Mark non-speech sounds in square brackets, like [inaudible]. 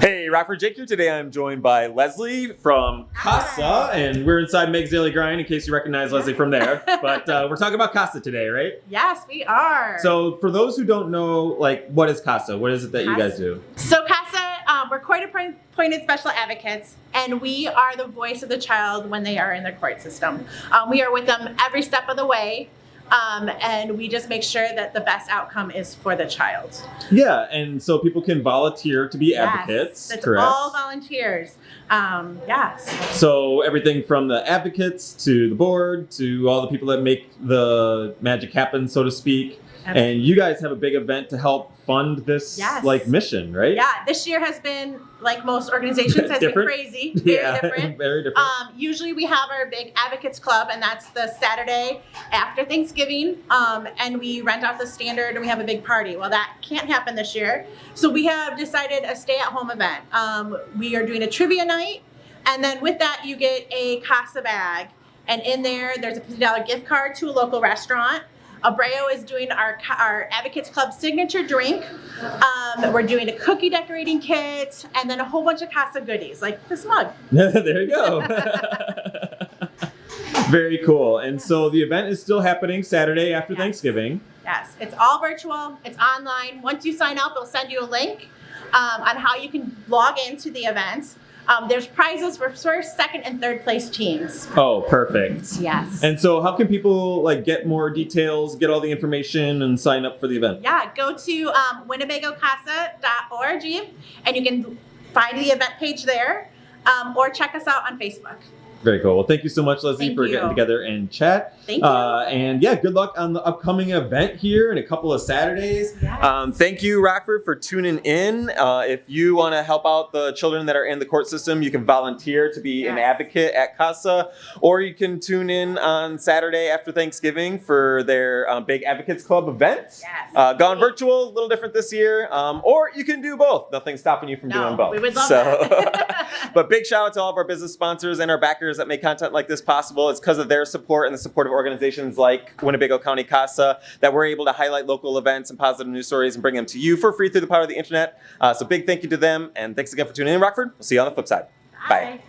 Hey, Rockford Jake here. Today I'm joined by Leslie from Casa, and we're inside Meg's Daily Grind in case you recognize Leslie from there. [laughs] but uh, we're talking about Casa today, right? Yes, we are. So for those who don't know, like, what is Casa? What is it that you guys do? So CASA, um, we're court appoint- appointed special advocates, and we are the voice of the child when they are in the court system. Um, we are with them every step of the way, um, and we just make sure that the best outcome is for the child. Yeah, and so people can volunteer to be Yes, advocates, It's correct? all volunteers. Um, yes. So everything from the advocates to the board to all the people that make the magic happen, so to speak. Absolutely. And you guys have a big event to help fund this Yes. like mission, right? Yeah, this year has been like most organizations has been crazy, [laughs] very Yeah, different. very different. Um, usually we have our big advocates club, and that's the Saturday after Thanksgiving. Um, and we rent out the standard, and we have a big party. Well, that can't happen this year, so we have decided a stay-at-home event. Um, we are doing a trivia night, and then with that you get a Casa bag, and in there there's a fifty dollar gift card to a local restaurant. Abreo is doing our our Advocates Club signature drink. Um, we're doing a cookie decorating kit, and then a whole bunch of Casa goodies like this mug. [laughs] there you go. [laughs] Very cool. And so the event is still happening Saturday after Yes. Thanksgiving. Yes, it's all virtual. It's online. Once you sign up, it'll send you a link um, on how you can log into the event. Um, there's prizes for first, second, and third place teams. Oh, perfect. Yes. And so how can people like get more details, get all the information and sign up for the event? yeah, go to um, winnebagocasa.org and you can find the event page there um, or check us out on Facebook. Very cool. Well, thank you so much, Leslie, Thank for you. getting together and chat. Thank you. Uh, and yeah, good luck on the upcoming event here in a couple of Saturdays. Yes. Um, thank you, Rockford, for tuning in. Uh, if you want to help out the children that are in the court system, you can volunteer to be an advocate at CASA, or you can tune in on Saturday after Thanksgiving for their um, Big Advocates Club event. Yes. Uh, gone virtual, a little different this year, um, or you can do both. Nothing's stopping you from No, doing both. we would love so, that. [laughs] [laughs] but big shout out to all of our business sponsors and our backers that make content like this possible. It's because of their support and the support of organizations like Winnebago County CASA that we're able to highlight local events and positive news stories and bring them to you for free through the power of the internet. Uh, so big thank you to them, and thanks again for tuning in, Rockford. We'll see you on the flip side. Bye. Bye.